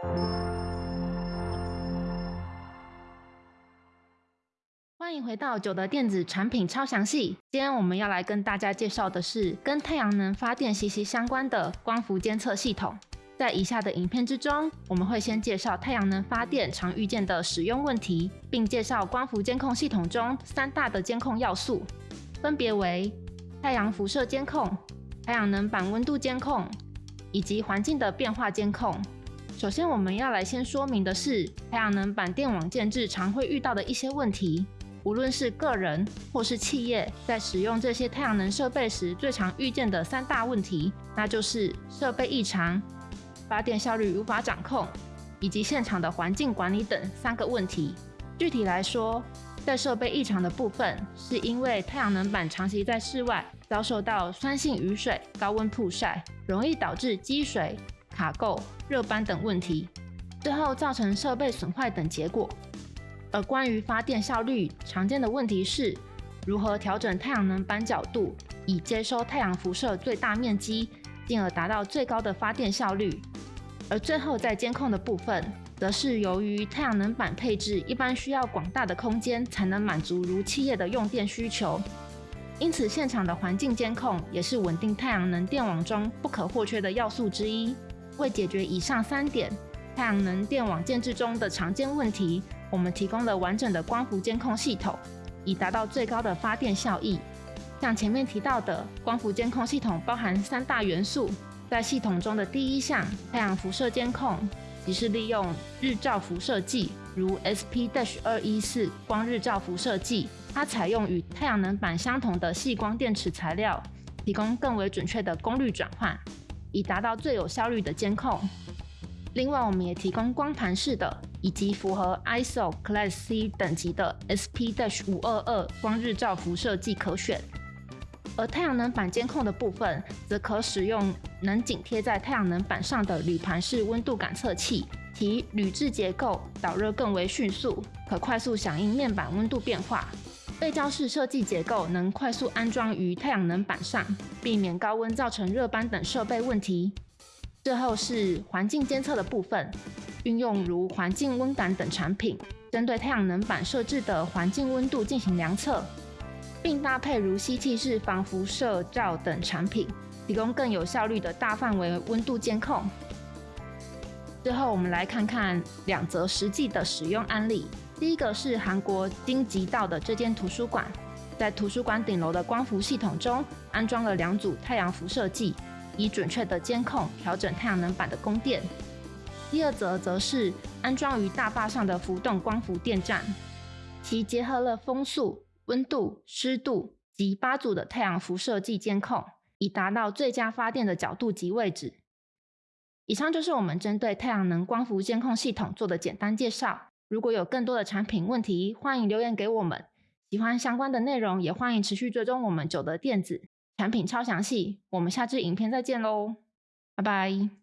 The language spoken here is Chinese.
欢迎回到九的电子产品超详细。今天我们要来跟大家介绍的是跟太阳能发电息息相关的光伏监测系统。在以下的影片之中，我们会先介绍太阳能发电常遇见的使用问题，并介绍光伏监控系统中三大的监控要素，分别为太阳辐射监控、太阳能板温度监控以及环境的变化监控。首先，我们要来先说明的是太阳能板电网建制常会遇到的一些问题。无论是个人或是企业，在使用这些太阳能设备时，最常遇见的三大问题，那就是设备异常。发电效率无法掌控，以及现场的环境管理等三个问题。具体来说，在设备异常的部分，是因为太阳能板长期在室外，遭受到酸性雨水、高温曝晒，容易导致积水、卡垢、热斑等问题，最后造成设备损坏等结果。而关于发电效率，常见的问题是如何调整太阳能板角度，以接收太阳辐射最大面积，进而达到最高的发电效率。而最后在监控的部分，则是由于太阳能板配置一般需要广大的空间才能满足如企业的用电需求，因此现场的环境监控也是稳定太阳能电网中不可或缺的要素之一。为解决以上三点太阳能电网建制中的常见问题，我们提供了完整的光伏监控系统，以达到最高的发电效益。像前面提到的，光伏监控系统包含三大元素。在系统中的第一项太阳辐射监控，即是利用日照辐射计，如 SP- 二一四光日照辐射计，它采用与太阳能板相同的细光电池材料，提供更为准确的功率转换，以达到最有效率的监控。另外，我们也提供光盘式的以及符合 ISO Class C 等级的 SP- 五二二光日照辐射计可选。而太阳能板监控的部分，则可使用能紧贴在太阳能板上的铝盘式温度感测器，其铝制结构导热更为迅速，可快速响应面板温度变化。背胶式设计结构能快速安装于太阳能板上，避免高温造成热斑等设备问题。最后是环境监测的部分，运用如环境温感等产品，针对太阳能板设置的环境温度进行量测。并搭配如吸气式防辐射罩等产品，提供更有效率的大范围温度监控。最后，我们来看看两则实际的使用案例。第一个是韩国京畿道的这间图书馆，在图书馆顶楼的光伏系统中安装了两组太阳辐射计，以准确的监控调整太阳能板的供电。第二则则是安装于大坝上的浮动光伏电站，其结合了风速。温度、湿度及八组的太阳辐射计监控，以达到最佳发电的角度及位置。以上就是我们针对太阳能光伏监控系统做的简单介绍。如果有更多的产品问题，欢迎留言给我们。喜欢相关的内容，也欢迎持续追踪我们九德电子产品超详细。我们下支影片再见喽，拜拜。